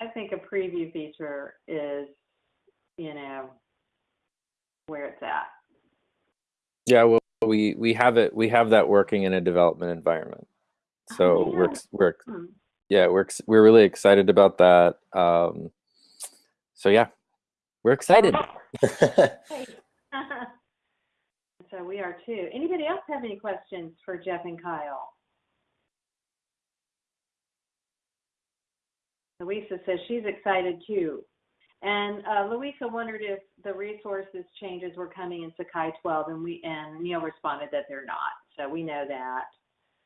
Speaker 1: I think a preview feature is, you know, where it's at.
Speaker 4: Yeah, well, we we have it. We have that working in a development environment. So we're we're ex-
Speaker 1: Hmm.
Speaker 4: Yeah we're we're really excited about that. Um, so yeah, we're excited.
Speaker 1: so we are too. Anybody else have any questions for Jeff and Kyle? Louisa says she's excited too. And uh, Louisa wondered if the resources changes were coming in Sakai 12, and we and Neil responded that they're not. So we know that.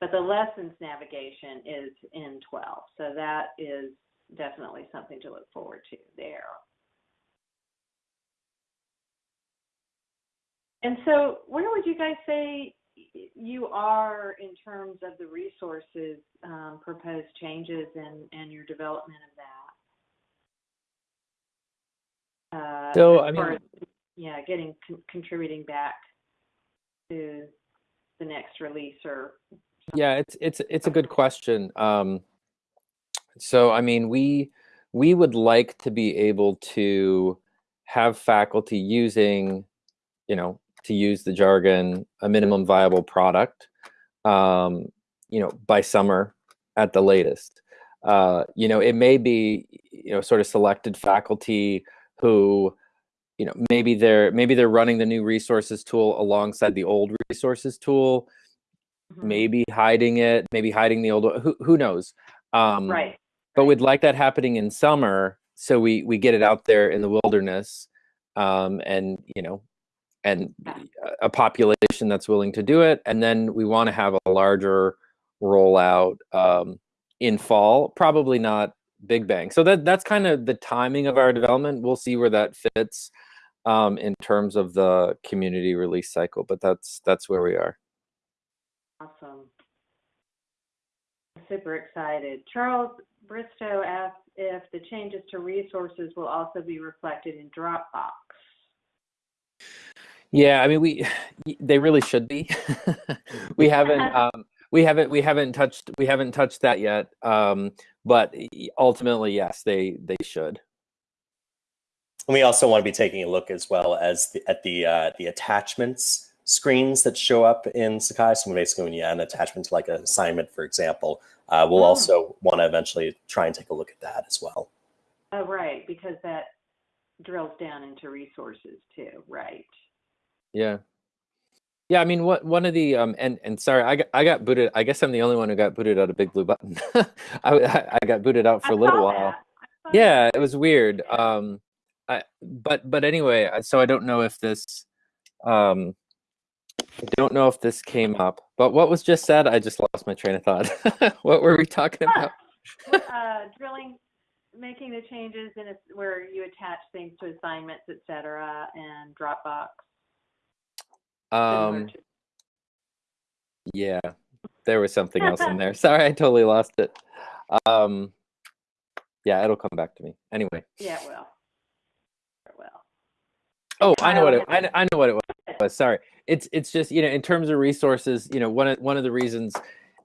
Speaker 1: But the lessons navigation is in 12, so that is definitely something to look forward to there. And so, where would you guys say you are in terms of the resources um, proposed changes and, and your development of that? Uh,
Speaker 4: So, I mean-
Speaker 1: as, yeah, getting con- contributing back to the next release or
Speaker 4: Yeah, it's it's it's a good question. Um, so I mean, we we would like to be able to have faculty using, you know, to use the jargon, a minimum viable product, um, you know, by summer at the latest. Uh, you know, it may be, you know, sort of selected faculty who, you know, maybe they're maybe they're running the new resources tool alongside the old resources tool
Speaker 1: Mhm.
Speaker 4: maybe hiding it, maybe hiding the old one. Who who knows? Um,
Speaker 1: right.
Speaker 4: But we'd like that happening in summer, so we we get it out there in the wilderness, um, and you know, and a- a population that's willing to do it, and then we want to have a larger rollout um, in fall. Probably not big bang. So that that's kind of the timing of our development. We'll see where that fits um, in terms of the community release cycle, but that's that's where we are.
Speaker 1: Awesome. Super excited. Charles Bristow asks if the changes to resources will also be reflected in Dropbox.
Speaker 4: Yeah, I mean, we they really should be. we haven't um, we haven't we haven't touched we haven't touched that yet. Um, but ultimately, yes, they they should.
Speaker 3: And we also want to be taking a look as well as the, at the uh, the attachments screens that show up in Sakai. So basically, when you add an attachment to like an assignment, for example, uh, we'll
Speaker 1: Oh.
Speaker 3: also want to eventually try and take a look at that as well.
Speaker 1: Oh, right, because that drills down into resources too, right?
Speaker 4: Yeah. Yeah, I mean, what one of the um and and sorry, I got I got booted. I guess I'm the only one who got booted out of Big Blue Button. I I I got booted out for
Speaker 1: I
Speaker 4: a little while.
Speaker 1: that. I saw
Speaker 4: Yeah,
Speaker 1: that.
Speaker 4: it was weird. Um, I but but anyway, so I don't know if this um I don't know if this came up. But what was just said, I just lost my train of thought. what were we talking about?
Speaker 1: uh, drilling, making the changes in it where you attach things to assignments, et cetera, and Dropbox.
Speaker 4: Um, yeah, there was something else in there. Sorry, I totally lost it. Um, yeah, it'll come back to me. Anyway.
Speaker 1: yeah, it will. It will.
Speaker 4: Oh, I know what it. I, I know what it was. Sorry, it's it's just you know in terms of resources, you know one of one of the reasons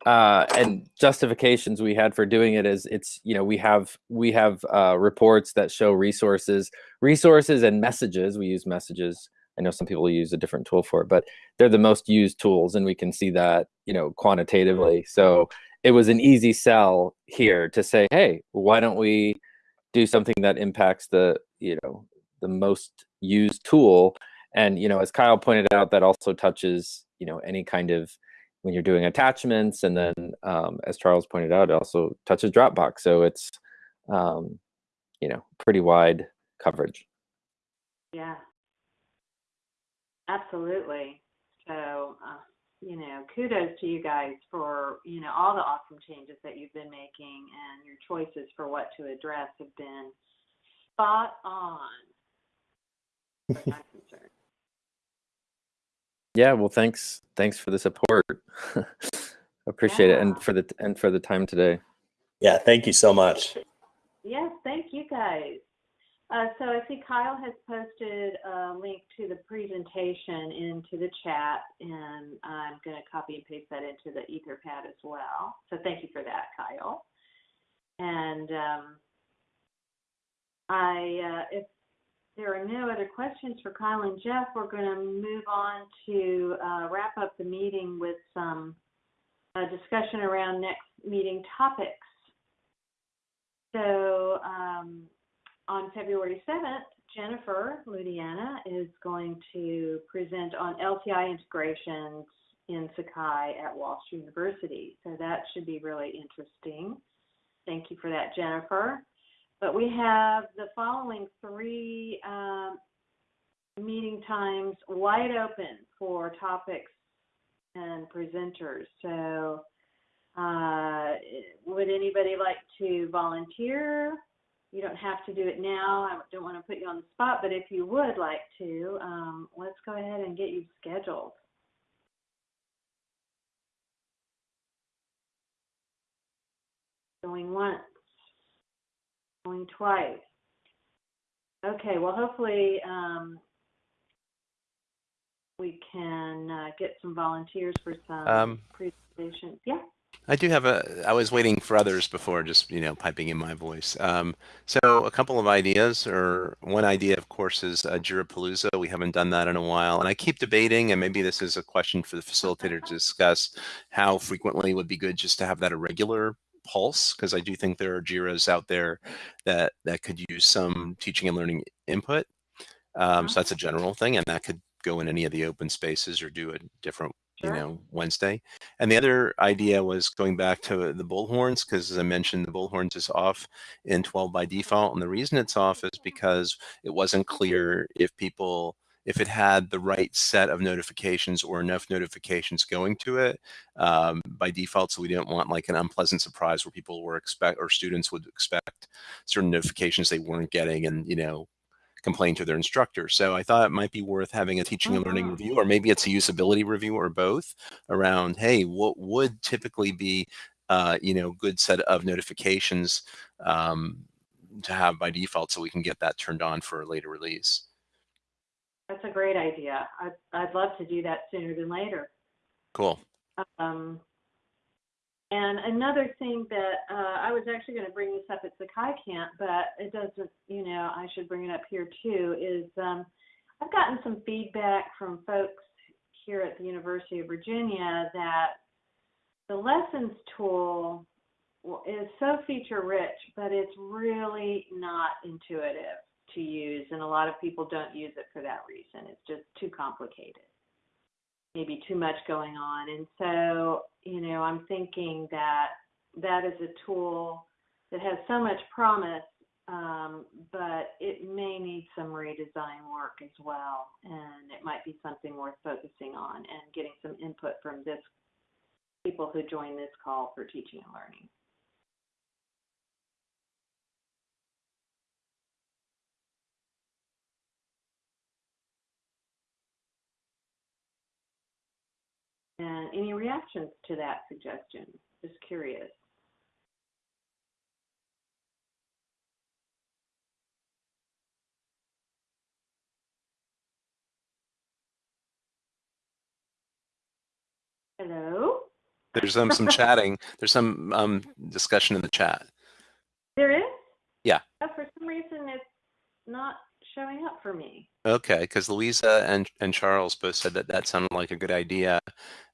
Speaker 4: uh, and justifications we had for doing it is it's you know we have we have uh, reports that show resources, resources and messages. We use messages. I know some people use a different tool for it, but they're the most used tools, and we can see that you know quantitatively. So it was an easy sell here to say, hey, why don't we do something that impacts the you know the most used tool and you know as kyle pointed out that also touches you know any kind of when you're doing attachments and then um, as charles pointed out it also touches dropbox so it's um, you know pretty wide coverage
Speaker 1: Yeah. Absolutely. So, uh, you know, kudos to you guys for, you know, all the awesome changes that you've been making and your choices for what to address have been spot on. as far as I'm concerned.
Speaker 4: Yeah well thanks thanks for the support appreciate it and for the and for the time today
Speaker 3: Yeah, thank you so much.
Speaker 1: Yes, thank you guys. Uh, so I see Kyle has posted a link to the presentation into the chat, and I'm going to copy and paste that into the Etherpad as well. So thank you for that, Kyle. And um, I, uh, if there are no other questions for Kyle and Jeff, we're going to move on to uh, wrap up the meeting with some uh, discussion around next meeting topics. So um, on February 7th, Jennifer Ludiana is going to present on LTI integrations in Sakai at Walsh University. So that should be really interesting. Thank you for that, Jennifer. But we have the following three um, meeting times wide open for topics and presenters. So uh, would anybody like to volunteer? You don't have to do it now. I don't want to put you on the spot, but if you would like to, um, let's go ahead and get you scheduled. Going once, going twice. Okay, well, hopefully um, we can uh, get some volunteers for some
Speaker 2: Um,
Speaker 1: presentations. Yeah.
Speaker 2: I do have a. I was waiting for others before just you know piping in my voice. Um, so a couple of ideas, or one idea, of course, is uh, Jirapalooza. We haven't done that in a while, and I keep debating. And maybe this is a question for the facilitator to discuss: how frequently would be good just to have that a regular pulse? Because I do think there are Jiras out there that that could use some teaching and learning input. Um, so that's a general thing, and that could go in any of the open spaces or do a different you know Wednesday. And the other idea was going back to the bullhorns because, as I mentioned, the bullhorns is off in 12 by default, and the reason it's off is because it wasn't clear if people if it had the right set of notifications or enough notifications going to it um, by default. So we didn't want like an unpleasant surprise where people were expect or students would expect certain notifications they weren't getting, and you know complain to their instructor. So I thought it might be worth having a teaching and learning
Speaker 1: Mhm.
Speaker 2: review, or maybe it's a usability review or both around, hey, what would typically be uh, you know, good set of notifications um, to have by default so we can get that turned on for a later release.
Speaker 1: That's a great idea. I'd, I'd love to do that sooner than later.
Speaker 2: Cool.
Speaker 1: Um, and another thing that uh, I was actually going to bring this up at Sakai Camp, but it doesn't, you know, I should bring it up here too, is um, I've gotten some feedback from folks here at the University of Virginia that the lessons tool is so feature rich, but it's really not intuitive to use, and a lot of people don't use it for that reason. It's just too complicated, maybe too much going on. And so, you know, I'm thinking that that is a tool that has so much promise, um, but it may need some redesign work as well. And it might be something worth focusing on and getting some input from this people who join this call for teaching and learning. And any reactions to that suggestion? Just curious. Hello?
Speaker 2: There's um, some chatting. There's some um, discussion in the chat.
Speaker 1: There is?
Speaker 2: Yeah.
Speaker 1: Oh, for some reason, it's not showing up for me.
Speaker 2: Okay, because Louisa and, and Charles both said that that sounded like a good idea.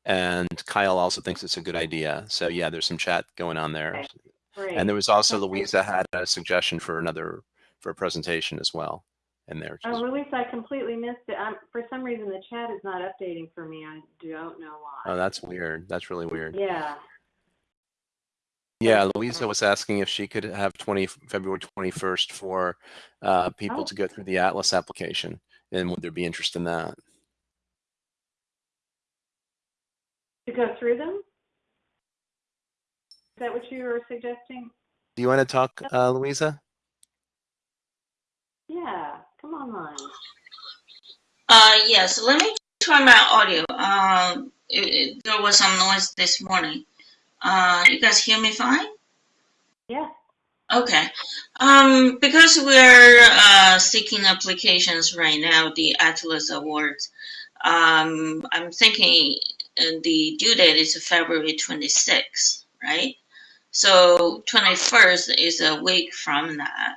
Speaker 2: And Kyle also thinks it's a good idea. So yeah, there's some chat going on there.
Speaker 1: Okay. Great.
Speaker 2: And there was also. Louisa had a suggestion for another, for a presentation as well in there.
Speaker 1: Oh, Luis, I completely missed it. I'm, for some reason, the chat is not updating for me. I don't know why.
Speaker 2: Oh, that's weird. That's really weird.
Speaker 1: Yeah.
Speaker 2: Yeah, Louisa was asking if she could have 20, February 21st for uh, people
Speaker 1: Oh.
Speaker 2: to go through the Atlas application. And would there be interest in that?
Speaker 1: To go through them? Is that what you were suggesting?
Speaker 2: Do you want to talk, uh, Louisa?
Speaker 1: Yeah, come online.
Speaker 5: Uh, yes, let me turn my audio. Uh, it, it- there was some noise this morning. Uh, you guys hear me fine?
Speaker 1: Yeah.
Speaker 5: Okay. Um, because we're uh, seeking applications right now, the Atlas Awards, um, I'm thinking uh, the due date is February 26th, right? So 21st is a week from that.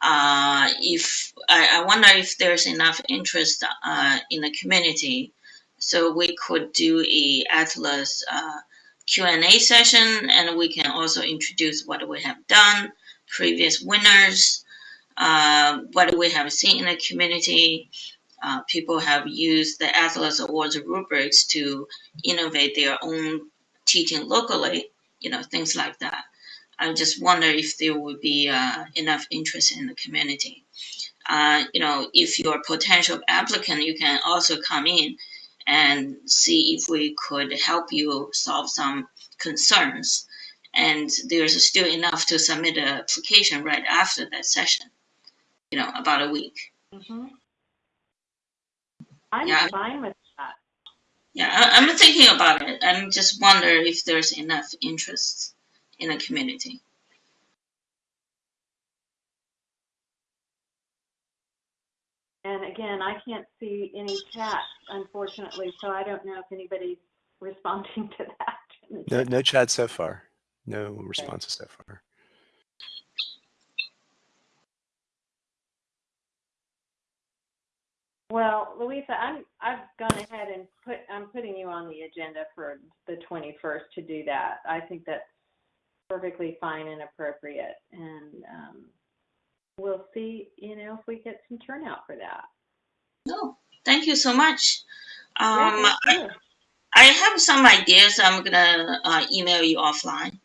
Speaker 5: Uh, if I, I wonder if there's enough interest uh, in the community, so we could do a Atlas uh, Q&A session, and we can also introduce what we have done, previous winners, uh, what we have seen in the community. Uh, people have used the Atlas Awards rubrics to innovate their own teaching locally, you know, things like that. I just wonder if there would be uh, enough interest in the community. Uh, you know, if you're a potential applicant, you can also come in and see if we could help you solve some concerns. And there's still enough to submit an application right after that session, you know, about a week.
Speaker 1: hmm I'm
Speaker 5: Yeah.
Speaker 1: fine with that.
Speaker 5: Yeah, I, I'm thinking about it. I'm just wonder if there's enough interest in the community.
Speaker 1: And again, I can't see any chat, unfortunately, so I don't know if anybody's responding to that.
Speaker 2: No, no chat so far. No responses so far.
Speaker 1: Well, Louisa, I'm, I've gone ahead and put, I'm putting you on the agenda for the 21st to do that. I think that's perfectly fine and appropriate. And um, we'll see, you know, if we get some turnout for that.
Speaker 5: No, thank you so much. Um, I. I have some ideas. I'm gonna uh, email you offline.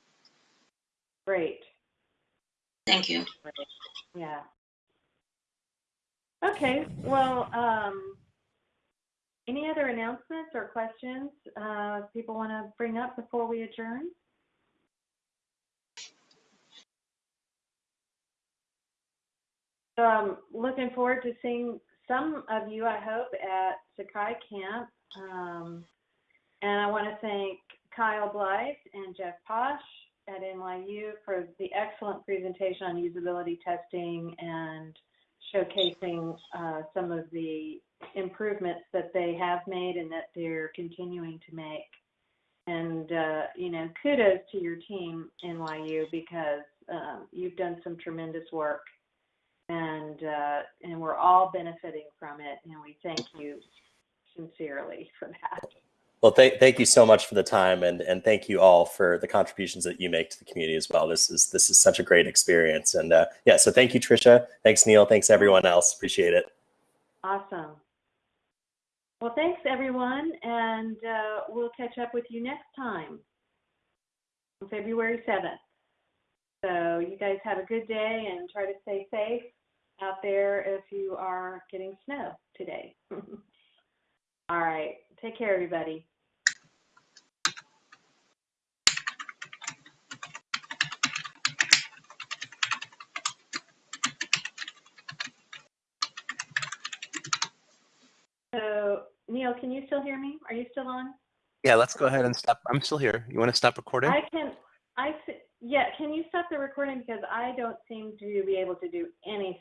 Speaker 1: Great.
Speaker 5: Thank you.
Speaker 1: Yeah. Okay, well, um, any other announcements or questions, uh, people want to bring up before we adjourn? I'm looking forward to seeing some of you, I hope, at Sakai Camp. Um, and I want to thank Kyle Blythe and Jeff Pasch at NYU for the excellent presentation on usability testing and showcasing uh, some of the improvements that they have made and that they're continuing to make. And, uh, you know, kudos to your team, NYU, because um, you've done some tremendous work and, uh, and we're all benefiting from it. And we thank you sincerely for that.
Speaker 3: Well, thank, thank you so much for the time and, and thank you all for the contributions that you make to the community as well. This is, this is such a great experience. And uh, yeah, so thank you, Trisha. Thanks, Neil. Thanks, everyone else. Appreciate it.
Speaker 1: Awesome. Well, thanks everyone, and uh, we'll catch up with you next time on February 7th. So you guys have a good day and try to stay safe out there if you are getting snow today. All right. Take care, everybody. So, Neil, can you still hear me? Are you still on?
Speaker 2: Yeah, let's go ahead and stop. I'm still here. You want to stop recording?
Speaker 1: I can. I yeah, can you stop the recording because I don't seem to be able to do anything.